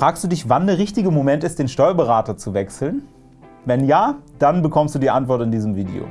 Fragst du dich, wann der richtige Moment ist, den Steuerberater zu wechseln? Wenn ja, dann bekommst du die Antwort in diesem Video.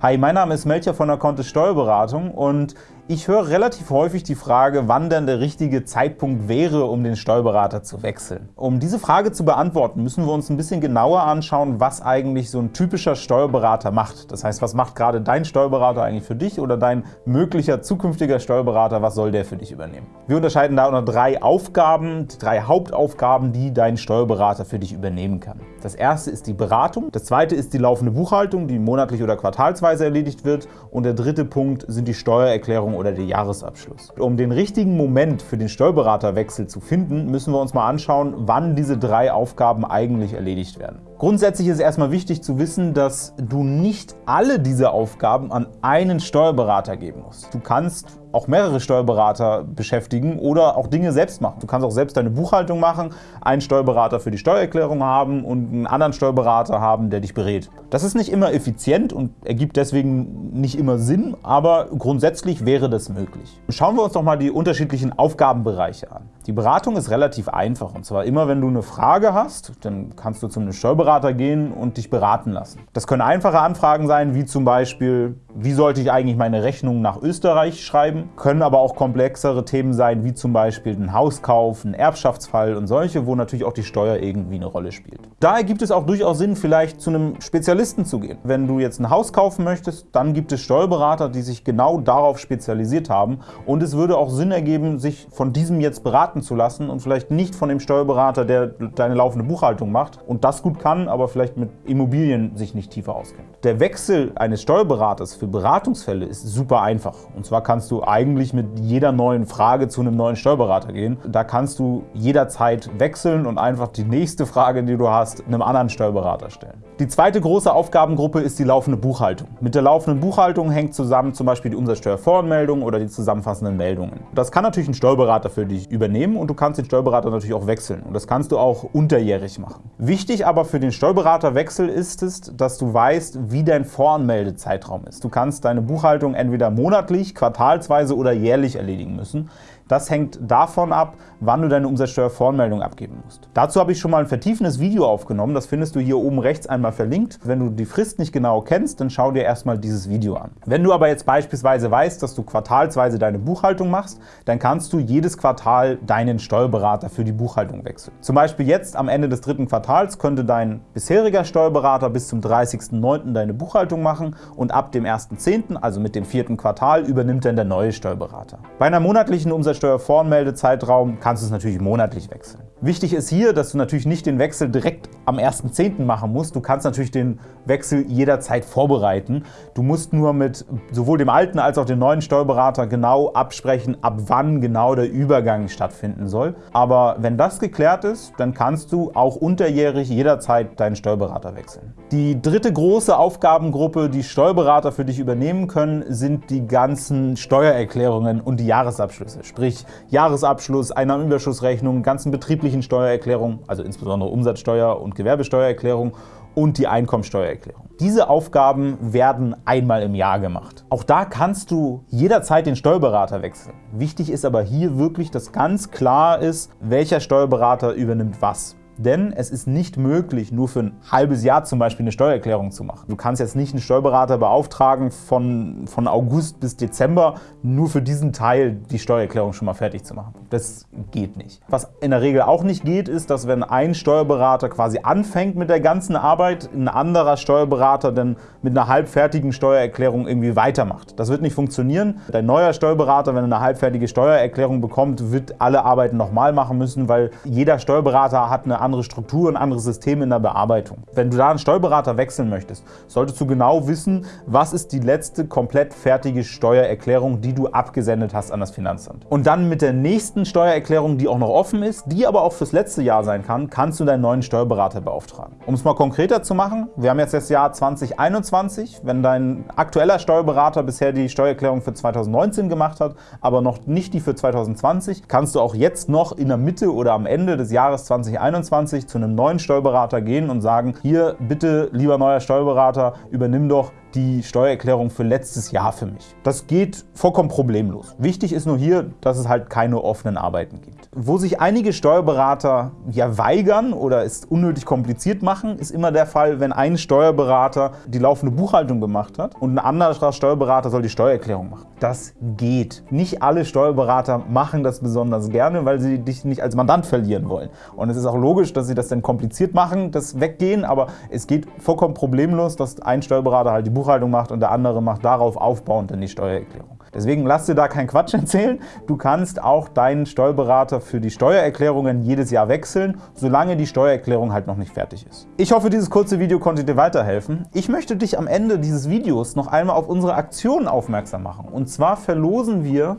Hi, mein Name ist Melcher von der Kontist Steuerberatung und ich höre relativ häufig die Frage, wann denn der richtige Zeitpunkt wäre, um den Steuerberater zu wechseln. Um diese Frage zu beantworten, müssen wir uns ein bisschen genauer anschauen, was eigentlich so ein typischer Steuerberater macht. Das heißt, was macht gerade dein Steuerberater eigentlich für dich oder dein möglicher zukünftiger Steuerberater, was soll der für dich übernehmen? Wir unterscheiden da unter drei Aufgaben, drei Hauptaufgaben, die dein Steuerberater für dich übernehmen kann. Das erste ist die Beratung, das zweite ist die laufende Buchhaltung, die monatlich oder quartalsweise erledigt wird und der dritte Punkt sind die Steuererklärungen oder der Jahresabschluss. Um den richtigen Moment für den Steuerberaterwechsel zu finden, müssen wir uns mal anschauen, wann diese drei Aufgaben eigentlich erledigt werden. Grundsätzlich ist erstmal wichtig zu wissen, dass du nicht alle diese Aufgaben an einen Steuerberater geben musst. Du kannst auch mehrere Steuerberater beschäftigen oder auch Dinge selbst machen. Du kannst auch selbst deine Buchhaltung machen, einen Steuerberater für die Steuererklärung haben und einen anderen Steuerberater haben, der dich berät. Das ist nicht immer effizient und ergibt deswegen nicht immer Sinn, aber grundsätzlich wäre das möglich. Schauen wir uns doch mal die unterschiedlichen Aufgabenbereiche an. Die Beratung ist relativ einfach und zwar immer, wenn du eine Frage hast, dann kannst du zu einem Steuerberater gehen und dich beraten lassen. Das können einfache Anfragen sein, wie zum Beispiel, wie sollte ich eigentlich meine Rechnung nach Österreich schreiben, können aber auch komplexere Themen sein, wie zum Beispiel ein Hauskauf, ein Erbschaftsfall und solche, wo natürlich auch die Steuer irgendwie eine Rolle spielt. Daher gibt es auch durchaus Sinn, vielleicht zu einem Spezialisten zu gehen. Wenn du jetzt ein Haus kaufen möchtest, dann gibt es Steuerberater, die sich genau darauf spezialisiert haben und es würde auch Sinn ergeben, sich von diesem jetzt beraten zu lassen und vielleicht nicht von dem Steuerberater, der deine laufende Buchhaltung macht und das gut kann, aber vielleicht mit Immobilien sich nicht tiefer auskennt. Der Wechsel eines Steuerberaters für Beratungsfälle ist super einfach. Und zwar kannst du eigentlich mit jeder neuen Frage zu einem neuen Steuerberater gehen. Da kannst du jederzeit wechseln und einfach die nächste Frage, die du hast, einem anderen Steuerberater stellen. Die zweite große Aufgabengruppe ist die laufende Buchhaltung. Mit der laufenden Buchhaltung hängt zusammen zum Beispiel die Umsatzsteuervoranmeldung oder die zusammenfassenden Meldungen. Das kann natürlich ein Steuerberater für dich übernehmen nehmen und du kannst den Steuerberater natürlich auch wechseln. Und das kannst du auch unterjährig machen. Wichtig aber für den Steuerberaterwechsel ist es, dass du weißt, wie dein Voranmeldezeitraum ist. Du kannst deine Buchhaltung entweder monatlich, quartalsweise oder jährlich erledigen müssen. Das hängt davon ab, wann du deine Umsatzsteuervoranmeldung abgeben musst. Dazu habe ich schon mal ein vertiefendes Video aufgenommen, das findest du hier oben rechts einmal verlinkt. Wenn du die Frist nicht genau kennst, dann schau dir erstmal dieses Video an. Wenn du aber jetzt beispielsweise weißt, dass du quartalsweise deine Buchhaltung machst, dann kannst du jedes Quartal deinen Steuerberater für die Buchhaltung wechseln. Zum Beispiel jetzt am Ende des dritten Quartals könnte dein bisheriger Steuerberater bis zum 30.09. deine Buchhaltung machen und ab dem 1.10., also mit dem vierten Quartal, übernimmt dann der neue Steuerberater. Bei einer monatlichen Umsatzsteuer Mehrwertsteuervoranmeldezeitraum kannst du es natürlich monatlich wechseln. Wichtig ist hier, dass du natürlich nicht den Wechsel direkt am 1.10. machen musst. Du kannst natürlich den Wechsel jederzeit vorbereiten. Du musst nur mit sowohl dem alten als auch dem neuen Steuerberater genau absprechen, ab wann genau der Übergang stattfinden soll. Aber wenn das geklärt ist, dann kannst du auch unterjährig jederzeit deinen Steuerberater wechseln. Die dritte große Aufgabengruppe, die Steuerberater für dich übernehmen können, sind die ganzen Steuererklärungen und die Jahresabschlüsse. Sprich Jahresabschluss, Einnahmenüberschussrechnung, ganzen betrieblichen Steuererklärungen, also insbesondere Umsatzsteuer- und Gewerbesteuererklärung und die Einkommensteuererklärung. Diese Aufgaben werden einmal im Jahr gemacht. Auch da kannst du jederzeit den Steuerberater wechseln. Wichtig ist aber hier wirklich, dass ganz klar ist, welcher Steuerberater übernimmt was. Denn es ist nicht möglich, nur für ein halbes Jahr zum Beispiel eine Steuererklärung zu machen. Du kannst jetzt nicht einen Steuerberater beauftragen, von, von August bis Dezember nur für diesen Teil die Steuererklärung schon mal fertig zu machen. Das geht nicht. Was in der Regel auch nicht geht, ist, dass wenn ein Steuerberater quasi anfängt mit der ganzen Arbeit, ein anderer Steuerberater dann mit einer halbfertigen Steuererklärung irgendwie weitermacht. Das wird nicht funktionieren. Dein neuer Steuerberater, wenn er eine halbfertige Steuererklärung bekommt, wird alle Arbeiten nochmal machen müssen, weil jeder Steuerberater hat eine andere Struktur, ein anderes System in der Bearbeitung. Wenn du da einen Steuerberater wechseln möchtest, solltest du genau wissen, was ist die letzte komplett fertige Steuererklärung, die du abgesendet hast an das Finanzamt. Und dann mit der nächsten Steuererklärung, die auch noch offen ist, die aber auch fürs letzte Jahr sein kann, kannst du deinen neuen Steuerberater beauftragen. Um es mal konkreter zu machen, wir haben jetzt das Jahr 2021. Wenn dein aktueller Steuerberater bisher die Steuererklärung für 2019 gemacht hat, aber noch nicht die für 2020, kannst du auch jetzt noch in der Mitte oder am Ende des Jahres 2021 2020 zu einem neuen Steuerberater gehen und sagen, hier bitte, lieber neuer Steuerberater, übernimm doch die Steuererklärung für letztes Jahr für mich. Das geht vollkommen problemlos. Wichtig ist nur hier, dass es halt keine offenen Arbeiten gibt. Wo sich einige Steuerberater ja weigern oder es unnötig kompliziert machen, ist immer der Fall, wenn ein Steuerberater die laufende Buchhaltung gemacht hat und ein anderer Steuerberater soll die Steuererklärung machen. Das geht. Nicht alle Steuerberater machen das besonders gerne, weil sie dich nicht als Mandant verlieren wollen. Und es ist auch logisch, dass sie das dann kompliziert machen, das Weggehen, aber es geht vollkommen problemlos, dass ein Steuerberater halt die Buchhaltung macht und der andere macht darauf aufbauend dann die Steuererklärung. Deswegen lass dir da keinen Quatsch erzählen. Du kannst auch deinen Steuerberater für die Steuererklärungen jedes Jahr wechseln, solange die Steuererklärung halt noch nicht fertig ist. Ich hoffe, dieses kurze Video konnte dir weiterhelfen. Ich möchte dich am Ende dieses Videos noch einmal auf unsere Aktion aufmerksam machen. Und zwar verlosen wir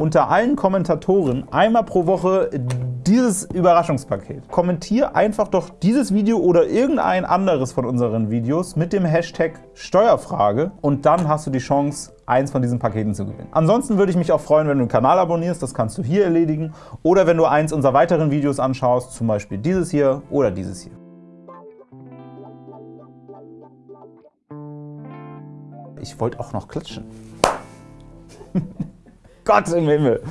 unter allen Kommentatoren einmal pro Woche dieses Überraschungspaket. Kommentier einfach doch dieses Video oder irgendein anderes von unseren Videos mit dem Hashtag Steuerfrage und dann hast du die Chance, eins von diesen Paketen zu gewinnen. Ansonsten würde ich mich auch freuen, wenn du den Kanal abonnierst, das kannst du hier erledigen, oder wenn du eins unserer weiteren Videos anschaust, zum Beispiel dieses hier oder dieses hier. Ich wollte auch noch klatschen. Gott im Himmel!